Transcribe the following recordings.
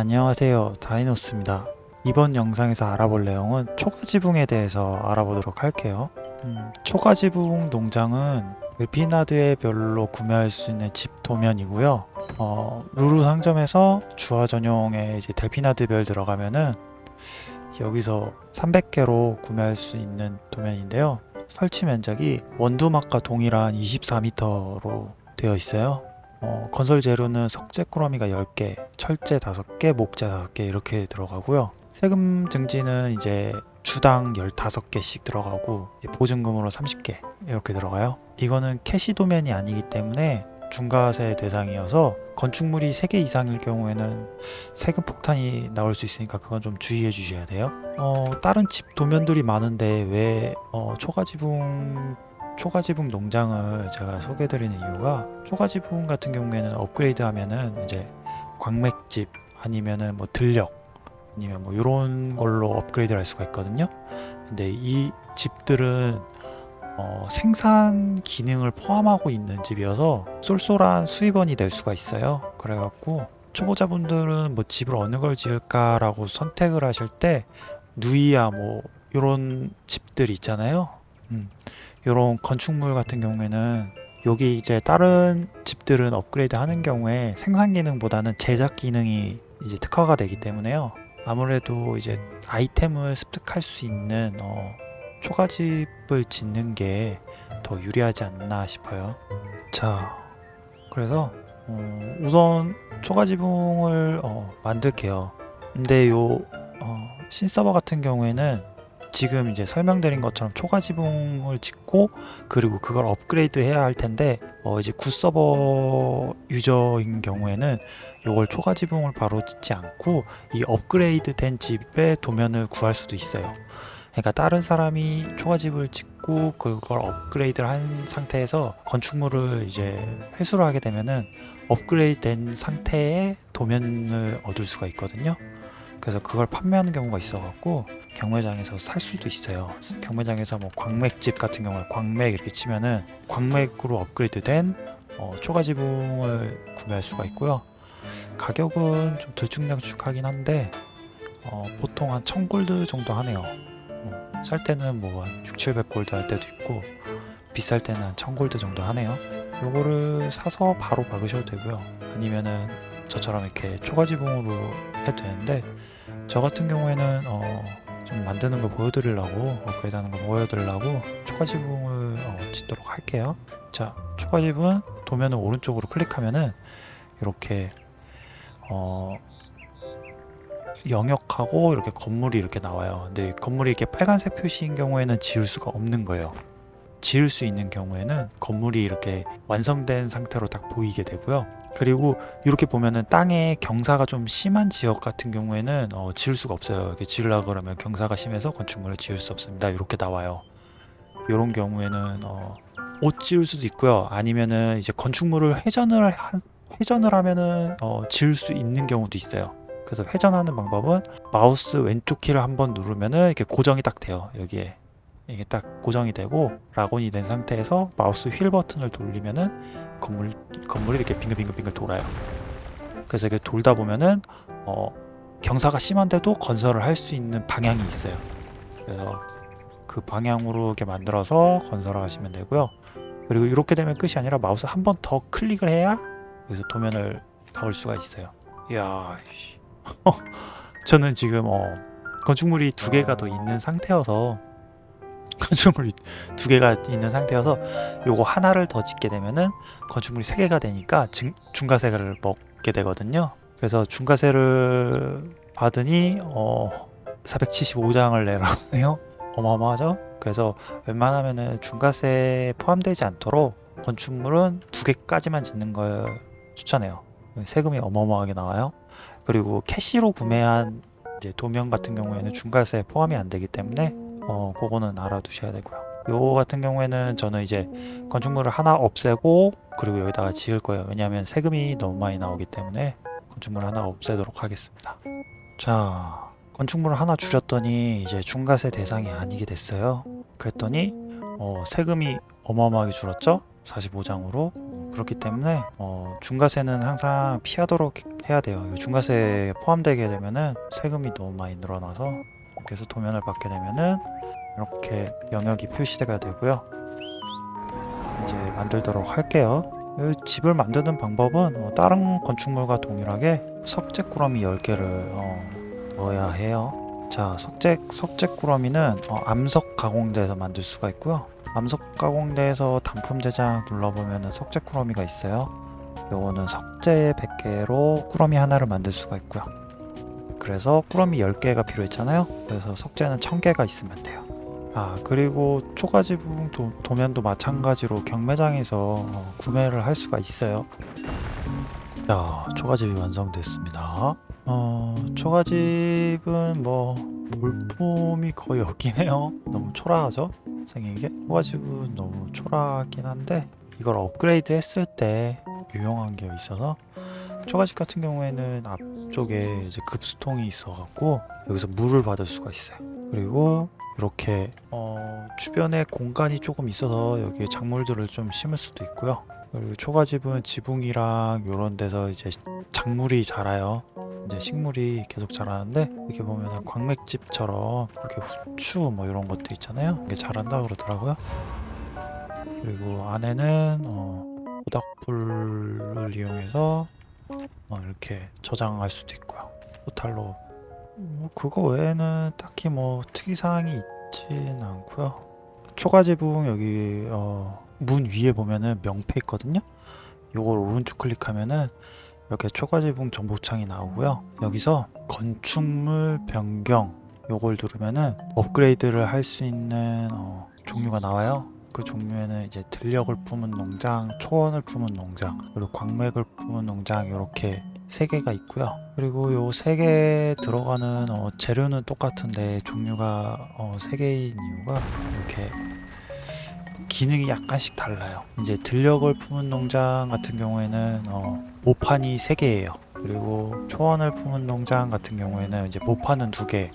안녕하세요. 다이노스입니다. 이번 영상에서 알아볼 내용은 초가지붕에 대해서 알아보도록 할게요. 음, 초가지붕 농장은 델피나드의 별로 구매할 수 있는 집 도면이고요. 어, 루루 상점에서 주화 전용에 이제 델피나드 별 들어가면은 여기서 300개로 구매할 수 있는 도면인데요. 설치 면적이 원두막과 동일한 24m로 되어 있어요 어, 건설 재료는 석재 꾸러미가 10개, 철재 5개, 목재 5개 이렇게 들어가고요. 세금 증지는 이제 주당 15개씩 들어가고 보증금으로 30개 이렇게 들어가요. 이거는 캐시 도면이 아니기 때문에 중과세 대상이어서 건축물이 3개 이상일 경우에는 세금 폭탄이 나올 수 있으니까 그건 좀 주의해 주셔야 돼요. 어, 다른 집 도면들이 많은데 왜 어, 초가지붕 초가지붕 농장을 제가 소개해드리는 이유가 초가지붕 같은 경우에는 업그레이드 하면은 이제 광맥집 아니면은 뭐 들력 아니면 뭐 이런 걸로 업그레이드를 할 수가 있거든요. 근데 이 집들은 어, 생산 기능을 포함하고 있는 집이어서 쏠쏠한 수입원이 될 수가 있어요. 그래갖고 초보자분들은 뭐 집을 어느 걸 지을까 라고 선택을 하실 때 누이야 뭐 이런 집들 있잖아요. 음. 이런 건축물 같은 경우에는 여기 이제 다른 집들은 업그레이드 하는 경우에 생산 기능보다는 제작 기능이 이제 특화가 되기 때문에요. 아무래도 이제 아이템을 습득할 수 있는 어, 초가집을 짓는 게 더 유리하지 않나 싶어요. 자 그래서 어, 우선 초가지붕을 어, 만들게요. 근데 요 어, 신서버 같은 경우에는 지금 이제 설명드린 것처럼 초과 지붕을 짓고 그리고 그걸 업그레이드 해야 할 텐데 어 이제 굿서버 유저인 경우에는 이걸 초과 지붕을 바로 짓지 않고 이 업그레이드 된 집의 도면을 구할 수도 있어요. 그러니까 다른 사람이 초가집을 짓고 그걸 업그레이드를 한 상태에서 건축물을 이제 회수를 하게 되면은 업그레이드 된 상태의 도면을 얻을 수가 있거든요 그래서 그걸 판매하는 경우가 있어 갖고 경매장에서 살 수도 있어요. 경매장에서 뭐 광맥집 같은 경우에 광맥 이렇게 치면은 광맥으로 업그레이드된 어, 초가 지붕을 구매할 수가 있고요. 가격은 좀 들쭉날쭉하긴 한데 어, 보통 한 1000골드 정도 하네요. 어, 살 때는 뭐한 6, 700골드 할 때도 있고 비쌀 때는 한 1000골드 정도 하네요. 요거를 사서 바로 박으셔도 되고요. 아니면은 저처럼 이렇게 초가지붕으로 해도 되는데 저 같은 경우에는 어, 좀 만드는 걸 보여드리려고 업그레이드 하는 걸 보여드리려고 초가지붕을 어, 짓도록 할게요. 자 초가지붕 도면을 오른쪽으로 클릭하면은 이렇게 어, 영역하고 이렇게 건물이 이렇게 나와요. 근데 건물이 이렇게 빨간색 표시인 경우에는 지을 수가 없는 거예요. 지을 수 있는 경우에는 건물이 이렇게 완성된 상태로 딱 보이게 되고요 그리고 이렇게 보면은 땅에 경사가 좀 심한 지역 같은 경우에는 어, 지을 수가 없어요. 이렇게 지으려 그러면 경사가 심해서 건축물을 지을 수 없습니다. 이렇게 나와요. 이런 경우에는 어, 못 지을 수도 있고요. 아니면은 이제 건축물을 회전을 하, 회전을 하면은 어, 지을 수 있는 경우도 있어요. 그래서 회전하는 방법은 마우스 왼쪽 키를 한번 누르면은 이렇게 고정이 딱 돼요. 여기에 이게 딱 고정이 되고 lock on이 된 상태에서 마우스 휠 버튼을 돌리면은 건물, 건물이 이렇게 빙글빙글빙글 돌아요. 그래서 이렇게 돌다 보면은 어, 경사가 심한데도 건설을 할 수 있는 방향이 있어요. 그래서 그 방향으로 이렇게 만들어서 건설을 하시면 되고요. 그리고 이렇게 되면 끝이 아니라 마우스 한 번 더 클릭을 해야 여기서 도면을 박을 수가 있어요. 이야 저는 지금 어, 건축물이 두 개가 더 있는 상태여서 건축물이 두 개가 있는 상태여서 요거 하나를 더 짓게 되면은 건축물이 세 개가 되니까 증, 중과세를 먹게 되거든요. 그래서 중과세를 받으니 어 475장을 내라고 해요. 어마어마하죠? 그래서 웬만하면은 중과세 포함되지 않도록 건축물은 두 개까지만 짓는 걸 추천해요. 세금이 어마어마하게 나와요. 그리고 캐시로 구매한 이제 도면 같은 경우에는 중과세 포함이 안 되기 때문에 어 그거는 알아두셔야 되고요. 요 같은 경우에는 저는 이제 건축물을 하나 없애고 그리고 여기다가 지을 거예요. 왜냐하면 세금이 너무 많이 나오기 때문에 건축물 하나 없애도록 하겠습니다. 자 건축물을 하나 줄였더니 이제 중과세 대상이 아니게 됐어요. 그랬더니 어, 세금이 어마어마하게 줄었죠? 45장으로. 그렇기 때문에 어, 중과세는 항상 피하도록 해야 돼요. 이 중과세에 포함되게 되면은 세금이 너무 많이 늘어나서 해서 도면을 받게 되면은 이렇게 영역이 표시가 되고요. 이제 만들도록 할게요. 이 집을 만드는 방법은 어, 다른 건축물과 동일하게 석재 꾸러미 10개를 어, 넣어야 해요. 자 석재, 석재 꾸러미는 어, 암석 가공대에서 만들 수가 있고요. 암석 가공대에서 단품 제작 눌러보면 석재 꾸러미가 있어요. 요거는 석재 100개로 꾸러미 하나를 만들 수가 있고요. 그래서 꾸러미 10개가 필요했잖아요. 그래서 석재는 1000개가 있으면 돼요 아 그리고 초가지 부분 도, 도면도 마찬가지로 경매장에서 어, 구매를 할 수가 있어요. 자 초가집이 완성됐습니다. 어 초가집은 뭐 볼품이 거의 없긴 해요. 너무 초라하죠 생긴 게? 초가집은 너무 초라하긴 한데 이걸 업그레이드 했을 때 유용한 게 있어서 초가집 같은 경우에는 앞 쪽에 이제 급수통이 있어 갖고 여기서 물을 받을 수가 있어요 그리고 이렇게 어, 주변에 공간이 조금 있어서 여기에 작물들을 좀 심을 수도 있고요 그리고 초가집은 지붕이랑 이런 데서 이제 작물이 자라요 이제 식물이 계속 자라는데 이렇게 보면 광맥집처럼 이렇게 후추 뭐 이런 것도 있잖아요 이게 자란다 그러더라고요 그리고 안에는 어, 모닥불을 이용해서 어, 이렇게 저장할 수도 있고요. 포탈로. 뭐 그거 외에는 딱히 뭐 특이사항이 있진 않고요. 초가지붕 여기 어, 문 위에 보면은 명패 있거든요. 요걸 오른쪽 클릭하면은 이렇게 초가지붕 정보창이 나오고요. 여기서 건축물 변경 요걸 누르면은 업그레이드를 할 수 있는 어, 종류가 나와요 그 종류에는 이제 들녘을 품은 농장, 초원을 품은 농장, 그리고 광맥을 품은 농장 이렇게 세 개가 있고요. 그리고 요 세 개 들어가는 어, 재료는 똑같은데 종류가 어, 세 개인 이유가 이렇게 기능이 약간씩 달라요. 이제 들녘을 품은 농장 같은 경우에는 어, 모판이 세 개예요. 그리고 초원을 품은 농장 같은 경우에는 이제 모판은 두 개,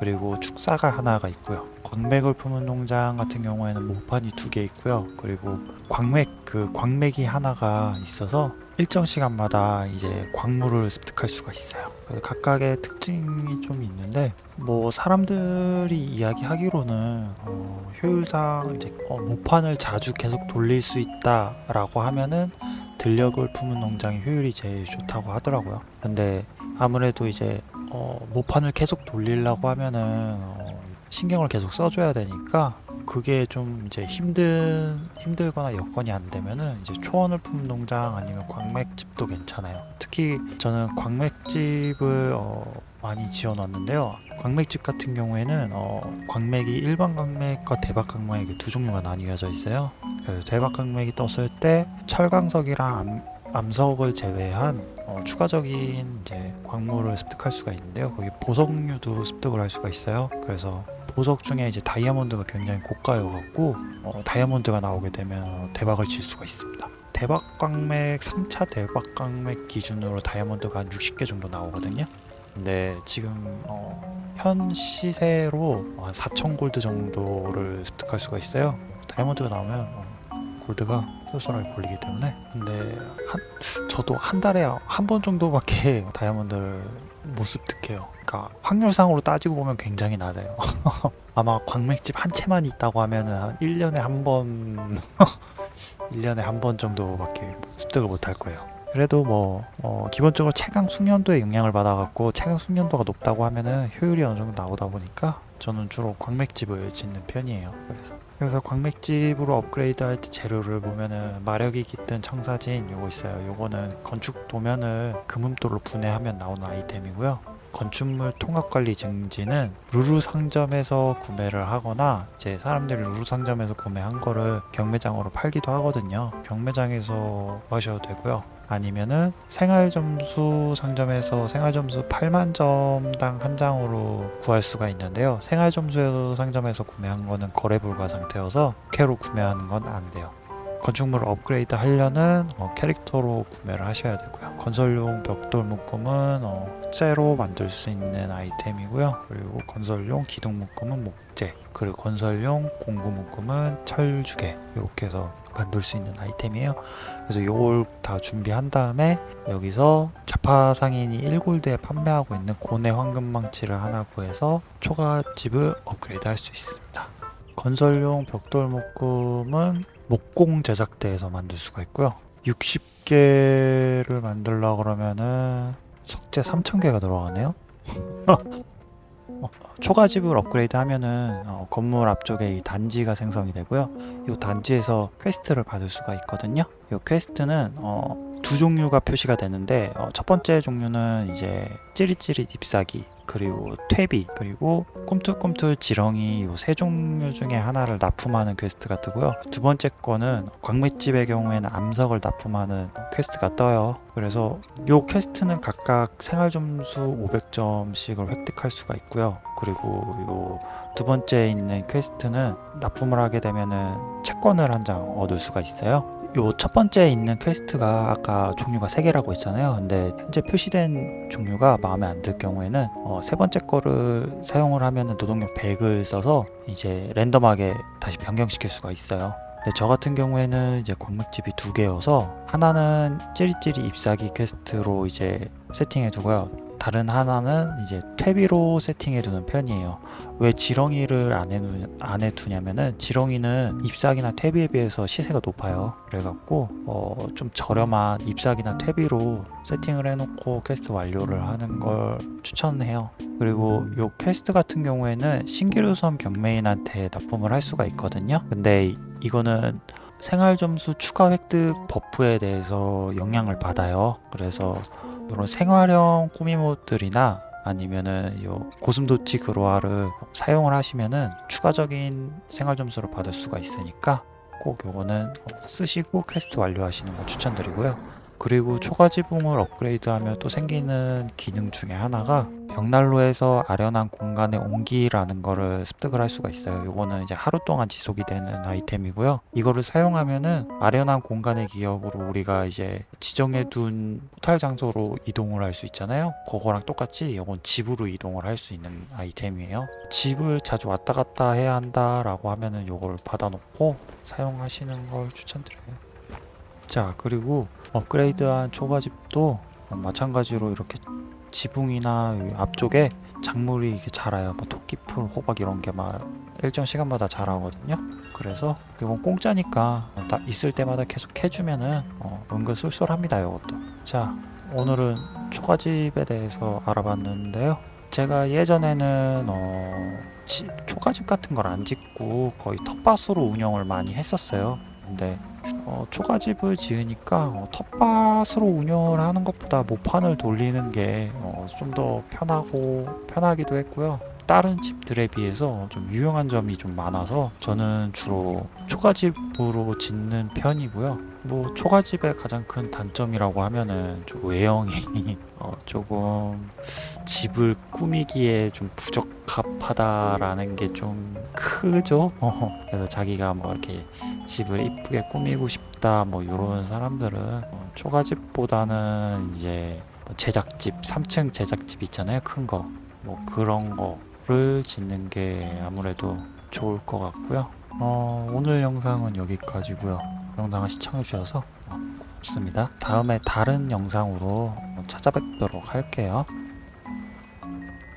그리고 축사가 하나가 있고요. 광맥을 품은 농장 같은 경우에는 모판이 두 개 있고요. 그리고 광맥 그 광맥이 하나가 있어서 일정 시간마다 이제 광물을 습득할 수가 있어요. 각각의 특징이 좀 있는데 뭐 사람들이 이야기하기로는 어, 효율상 이제 어, 모판을 자주 계속 돌릴 수 있다 라고 하면은 들녘을 품은 농장의 효율이 제일 좋다고 하더라고요. 근데 아무래도 이제 어, 모판을 계속 돌리려고 하면은 어, 신경을 계속 써줘야 되니까 그게 좀 이제 힘든 힘들거나 여건이 안 되면은 이제 초원을 품은 농장 아니면 광맥집도 괜찮아요. 특히 저는 광맥집을 어, 많이 지어 놨는데요. 광맥집 같은 경우에는 어, 광맥이 일반 광맥과 대박 광맥이 두 종류가 나뉘어져 있어요. 그 대박 광맥이 떴을 때 철광석이랑 암, 암석을 제외한 어, 추가적인 이제 광물을 습득할 수가 있는데요. 거기 보석류도 습득을 할 수가 있어요. 그래서 보석 중에 이제 다이아몬드가 굉장히 고가여갖고 어, 다이아몬드가 나오게 되면 어, 대박을 칠 수가 있습니다. 대박 광맥 3차 대박 광맥 기준으로 다이아몬드가 한 60개 정도 나오거든요. 근데 지금 어, 현 시세로 한 4천 골드 정도를 습득할 수가 있어요. 다이아몬드가 나오면 어, 골드가 쏠쏠하게 걸리기 때문에. 근데 한, 저도 한 달에 한 번 정도밖에 다이아몬드를 못 습득해요. 그러니까 확률상으로 따지고 보면 굉장히 낮아요. 아마 광맥집 한 채만 있다고 하면은 한 1년에 한번 1년에 한 번 정도밖에 습득을 못 할 거예요 그래도 뭐 어, 기본적으로 채광 숙련도에 영향을 받아갖고 채광 숙련도가 높다고 하면은 효율이 어느 정도 나오다 보니까 저는 주로 광맥집을 짓는 편이에요 그래서. 그래서 광맥집으로 업그레이드 할 때 재료를 보면은 마력이 깃든 청사진 요거 있어요. 요거는 건축 도면을 금음도로 분해하면 나오는 아이템이고요. 건축물 통합관리 증지는 루루 상점에서 구매를 하거나 이제 사람들이 루루 상점에서 구매한 거를 경매장으로 팔기도 하거든요. 경매장에서 하셔도 되고요 아니면은 생활점수 상점에서 생활점수 8만 점당 한 장으로 구할 수가 있는데요. 생활점수 상점에서 구매한 거는 거래 불가 상태여서 부캐로 구매하는 건 안 돼요. 건축물을 업그레이드 하려는 어, 캐릭터로 구매를 하셔야 되고요. 건설용 벽돌 묶음은 어, 석재로 만들 수 있는 아이템이고요. 그리고 건설용 기둥 묶음은 목재, 그리고 건설용 공구 묶음은 철주괴 이렇게 해서 만들 수 있는 아이템이에요. 그래서 요걸 다 준비한 다음에 여기서 자파상인이 1골드에 판매하고 있는 고뇌 황금망치를 하나 구해서 초가집을 업그레이드 할 수 있습니다. 건설용 벽돌 묶음은 목공 제작대에서 만들 수가 있고요. 60개를 만들려 그러면은 석재 3,000개가 들어가네요. 어, 초가집을 업그레이드 하면은 어, 건물 앞쪽에 이 단지가 생성이 되고요. 이 단지에서 퀘스트를 받을 수가 있거든요. 이 퀘스트는 어, 두 종류가 표시가 되는데 어, 첫 번째 종류는 이제 찌릿찌릿 잎사귀 그리고 퇴비 그리고 꿈틀꿈틀 지렁이 이 세 종류 중에 하나를 납품하는 퀘스트가 뜨고요. 두 번째 거는 광맥집의 경우에는 암석을 납품하는 퀘스트가 떠요. 그래서 이 퀘스트는 각각 생활 점수 500점씩을 획득할 수가 있고요. 그리고 요 두 번째 있는 퀘스트는 납품을 하게 되면은 채권을 한 장 얻을 수가 있어요. 요 첫 번째 있는 퀘스트가 아까 종류가 세 개라고 했잖아요. 근데 현재 표시된 종류가 마음에 안 들 경우에는 어, 세 번째 거를 사용을 하면은 노동력 100을 써서 이제 랜덤하게 다시 변경시킬 수가 있어요. 근데 저 같은 경우에는 이제 광맥집이 두 개여서 하나는 찌릿찌릿 잎사귀 퀘스트로 이제 세팅해 두고요. 다른 하나는 이제 퇴비로 세팅해 두는 편이에요. 왜 지렁이를 안, 해두, 안 해두냐면은 지렁이는 잎사귀나 퇴비에 비해서 시세가 높아요. 그래갖고 어, 좀 저렴한 잎사귀나 퇴비로 세팅을 해놓고 퀘스트 완료를 하는 걸 추천해요. 그리고 요 퀘스트 같은 경우에는 신기루섬 경매인한테 납품을 할 수가 있거든요. 근데 이거는 생활 점수 추가 획득 버프에 대해서 영향을 받아요. 그래서 이런 생활형 꾸미모들이나 아니면은 요 고슴도치 그로아를 사용을 하시면은 추가적인 생활 점수를 받을 수가 있으니까 꼭 요거는 쓰시고 퀘스트 완료하시는 거 추천드리고요. 그리고 초가지붕을 업그레이드하면 또 생기는 기능 중에 하나가 벽난로에서 아련한 공간에 옮기라는 거를 습득을 할 수가 있어요. 요거는 이제 하루 동안 지속이 되는 아이템이고요. 이거를 사용하면은 아련한 공간의 기억으로 우리가 이제 지정해 둔 포탈 장소로 이동을 할 수 있잖아요. 그거랑 똑같이 이건 집으로 이동을 할 수 있는 아이템이에요. 집을 자주 왔다 갔다 해야 한다 라고 하면은 요걸 받아 놓고 사용하시는 걸 추천드려요. 자 그리고 업그레이드한 초가집도 마찬가지로 이렇게 지붕이나 이 앞쪽에 작물이 이렇게 자라요. 뭐 토끼풀, 호박 이런 게 막 일정 시간마다 자라거든요. 그래서 이건 공짜니까 다 있을 때마다 계속 해주면은 어, 은근 쏠쏠합니다. 이것도. 자 오늘은 초가집에 대해서 알아봤는데요. 제가 예전에는 어, 지- 초가집 같은 걸 안 짓고 거의 텃밭으로 운영을 많이 했었어요. 근데 어, 초가집을 지으니까 어, 텃밭으로 운영을 하는 것보다 모판을 돌리는 게 좀 더 편하고 편하기도 했고요. 다른 집들에 비해서 좀 유용한 점이 좀 많아서 저는 주로 초가집으로 짓는 편이고요. 뭐 초가집의 가장 큰 단점이라고 하면은 좀 외형이 어, 조금 집을 꾸미기에 좀 부적합하다라는 게 좀 크죠. 어, 그래서 자기가 뭐 이렇게 집을 이쁘게 꾸미고 싶다 뭐 이런 사람들은 어, 초가집보다는 이제 뭐 제작집 3층 제작집 있잖아요 큰 거. 뭐 그런 거를 짓는 게 아무래도 좋을 것 같고요. 어, 오늘 영상은 여기까지고요 영상을 시청해 주셔서 어, 고맙습니다. 다음에 다른 영상으로 찾아뵙도록 할게요